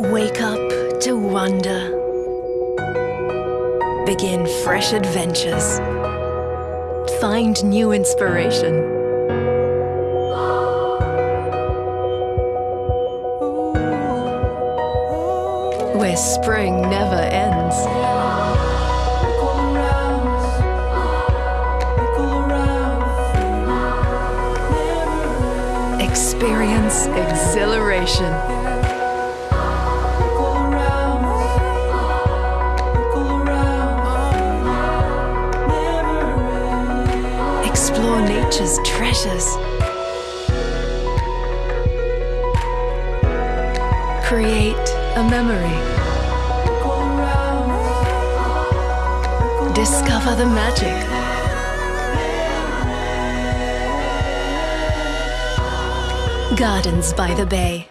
Wake up to wonder. Begin fresh adventures. Find new inspiration. Where spring never ends. Experience exhilaration. Explore nature's treasures. Create a memory. Discover the magic. Gardens by the Bay.